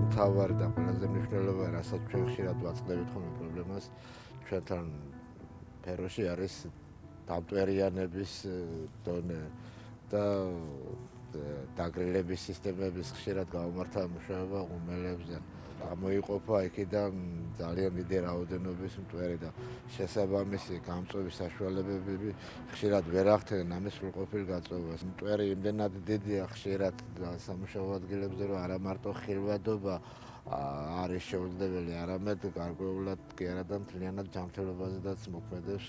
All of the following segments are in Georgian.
მთავარი და ყველაზე მნიშვნელოვანი რასაც ჩვენ ხშირად ვაწყდებით ხოლმე პრობლემას ჩვენთან ფეროში არის დამტვერიანების დონე და დაგრილების სისტემების ხშირად გამომართა მუშაობა ღუმელებზე. გამოიყოფა იქიდან ძალიან დიდი რაოდენობის მტვერი და შესაბამისი გამწვევის საშუალებები ხშირად ვერ ახდენენ ამის სრულყოფილ გაწევას. მტვერი იმდენად დიდია ხშირად სამუშაო ადგილებზე, რომ არა მარტო ხილვადობა არის შეუძლებელი, არამედ გარკვეულად კი არა და მთლიანად ჯანმრთელობაზედაც მოქმედებს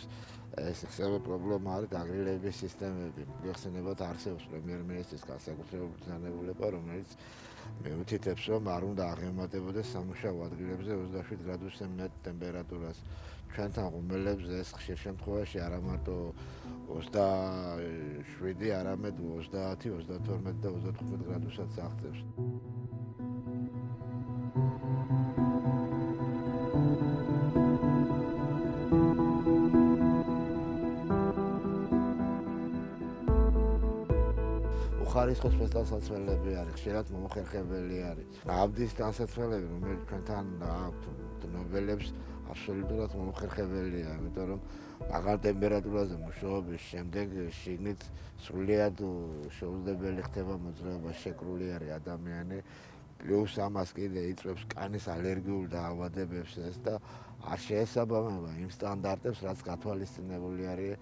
ეს ისევე პრობლემა არის დაგრილების სისტემები. გეხსენებათ არსებობს პრემიერ-მინისტრის განსაკუთრებული ბრძანებულება, რომელიც მეუთითებს, რომ არ უნდა აღემატებოდეს სამუშაო ადგილებზე 27 გრადუსზე მეტ ტემპერატურას. ჩვენთან ღუმელებზე ეს ხშირ შემთხვევაში არა მარტო 27, არამედ 30, 32 და 35 გრადუსაც აღწევს. ხარისხოს ფესტალსაცმელები არის, ხშირად მომხერხებელი არის. აბდის განსაცმელები, რომელიც ჩვენთან აქვთ ნობელებს, აბსოლუტურად მომხერხებელია, იმიტომ რომ მაღალ ტემპერატურაზე მუშაობის შემდეგ შიგნით სრულიად შეუძლებელი ხდება მოძრაობა შეკრული არის ადამიანი. პლუს ამას კიდე იწვევს კანის ალერგიულ დაავადებებს ეს და არ შეესაბამება იმ სტანდარტებს, რაც გათვალისწინებული არის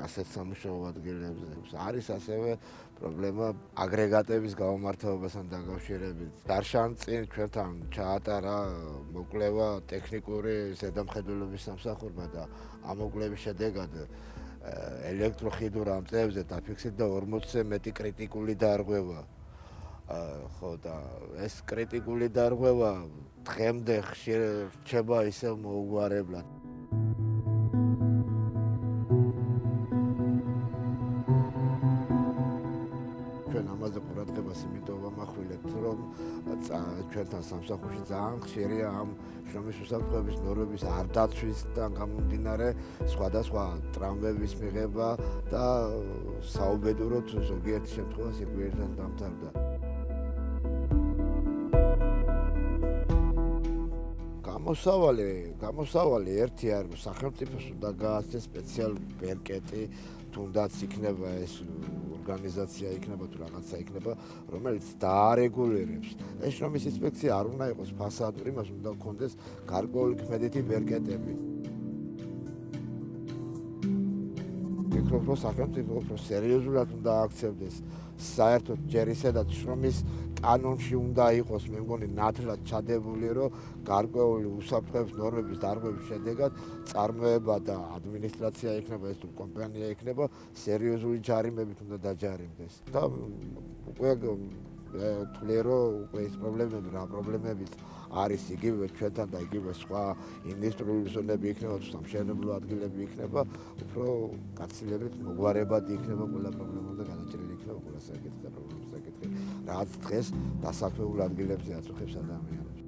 ასეთ სამუშაო ადგილებზე. არის ასევე პრობლემა აგრეგატების გამომართებასთან დაკავშირებით. დარშან წინ ჩვენთან ჩაატარა მოკვლევა ტექნიკური ზედამხედველობის სამსახურმა და ამ მოკვლევის შედეგად ელექტროხიდურ ამწევზე დაფიქსირდა 40-ზე მეტი კრიტიკული დარღვევა. ხო და ეს კრიტიკული დარღვევა დღემდე ხშირ რჩება ისევ მოუგვარებლად. ამაზე ყურადღებას იმიტომ ვამახვილებთ, რომ ჩვენთან სამსახურში ძალიან ხშირია ამ შრომის უსაფრთხოების ნორმების არ დაცვისთან გამომდინარე სხვადასხვა ტრამვების მიღება და საუბედუროთ ზოგიერთ შემთხვევაში გვერდთან დამთავრდა. გამოსავალი, გამოსავალი ერთი არის სახელმწიფოს უნდა გააცეს სპეციალური ბერკეტი, თუნდაც იქნება ეს ორგანიზაცია იქნება თუ რაღაცა იქნება, რომელიც დაარეგულირებს. ეს შრომის ინსპექცია არ უნდა იყოს ფასადური, მას უნდა გქონდეს გარკვეული ქმედითი ბერკეტები. ვფიქრობ, რომ სახელმწიფო უფრო სერიოზულად უნდა აქცევდეს საერთოდ ჯერ ისედაც შრომის კანონში უნდა იყოს, მე მგონი, ნათლად ჩადებული, რომ გარკვეული უსაფრთხოების ნორმების დარღვევის შედეგად წარმოება და ადმინისტრაცია იქნება ეს თუ კომპანია იქნება, სერიოზული ჯარიმებით უნდა დაჯარიმდეს. და უკვე თვლე რომ უკვე ეს პრობლემები რა პრობლემებით არის იგივე ჩვენთან და იგივე სხვა ინდუსტრიული ზონები იქნება თუ სამშენებლო ადგილები იქნება უფრო გაცილებით მოგვარებადი იქნება ყველა პრობლემა და განაჭრელი იქნება ყველა საკითხი და პრობლემის საკითხი. რაც დღეს დასაქმებულ ადგილებზე აწუხებს ადამიანებს